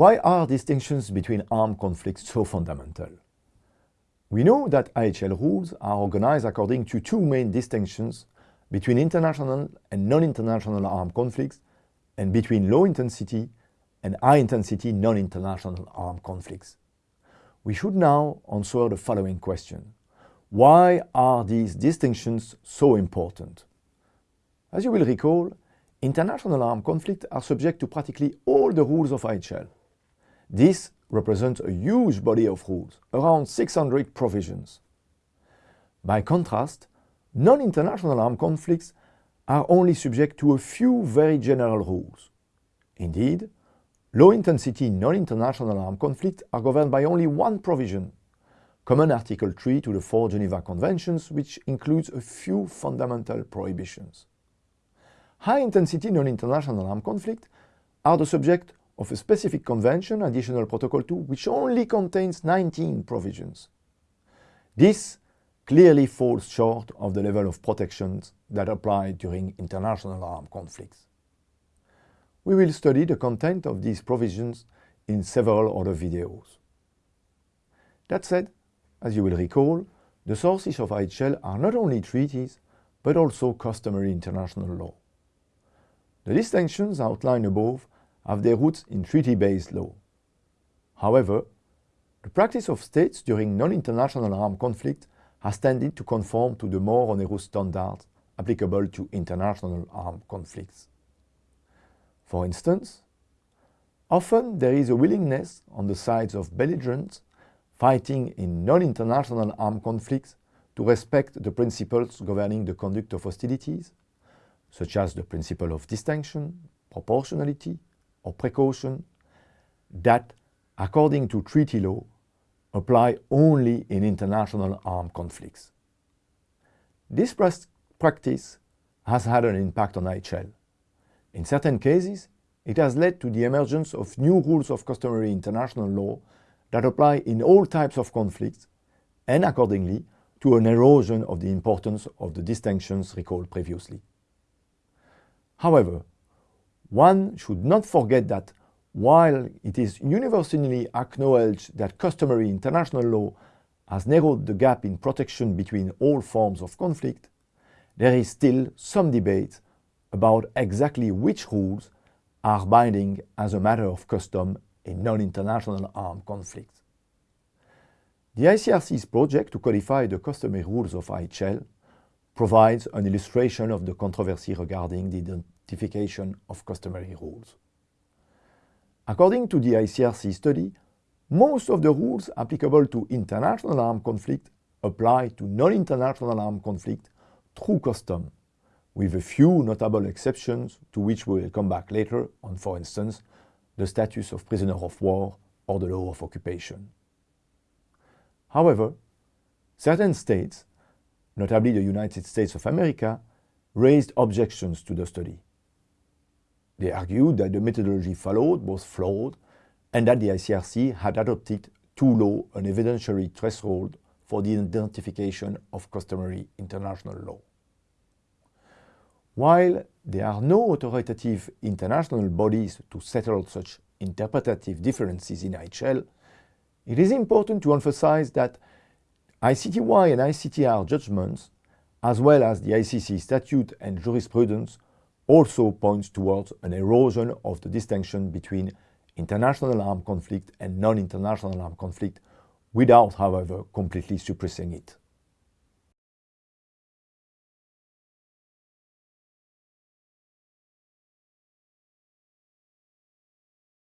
Why are distinctions between armed conflicts so fundamental? We know that IHL rules are organized according to two main distinctions between international and non-international armed conflicts and between low-intensity and high-intensity non-international armed conflicts. We should now answer the following question. Why are these distinctions so important? As you will recall, international armed conflicts are subject to practically all the rules of IHL. This represents a huge body of rules, around 600 provisions. By contrast, non-international armed conflicts are only subject to a few very general rules. Indeed, low-intensity non-international armed conflicts are governed by only one provision, Common Article 3 to the four Geneva Conventions, which includes a few fundamental prohibitions. High-intensity non-international armed conflicts are the subject of a specific convention, Additional Protocol 2, which only contains 19 provisions. This clearly falls short of the level of protections that apply during international armed conflicts. We will study the content of these provisions in several other videos. That said, as you will recall, the sources of IHL are not only treaties, but also customary international law. The distinctions outlined above have their roots in treaty-based law. However, the practice of states during non-international armed conflict has tended to conform to the more onerous standards applicable to international armed conflicts. For instance, often there is a willingness on the sides of belligerents fighting in non-international armed conflicts to respect the principles governing the conduct of hostilities, such as the principle of distinction, proportionality, or precaution that, according to treaty law, apply only in international armed conflicts. This practice has had an impact on IHL. In certain cases, it has led to the emergence of new rules of customary international law that apply in all types of conflicts and accordingly to an erosion of the importance of the distinctions recalled previously. However, one should not forget that while it is universally acknowledged that customary international law has narrowed the gap in protection between all forms of conflict, there is still some debate about exactly which rules are binding as a matter of custom in non-international armed conflicts. The ICRC's project to codify the customary rules of IHL provides an illustration of the controversy regarding the of customary rules. According to the ICRC study, most of the rules applicable to international armed conflict apply to non-international armed conflict through custom, with a few notable exceptions to which we will come back later on, for instance, the status of prisoner of war or the law of occupation. However, certain states, notably the United States of America, raised objections to the study. They argued that the methodology followed was flawed and that the ICRC had adopted too low an evidentiary threshold for the identification of customary international law. While there are no authoritative international bodies to settle such interpretative differences in IHL, it is important to emphasize that ICTY and ICTR judgments, as well as the ICC statute and jurisprudence, also points towards an erosion of the distinction between international armed conflict and non-international armed conflict without, however, completely suppressing it.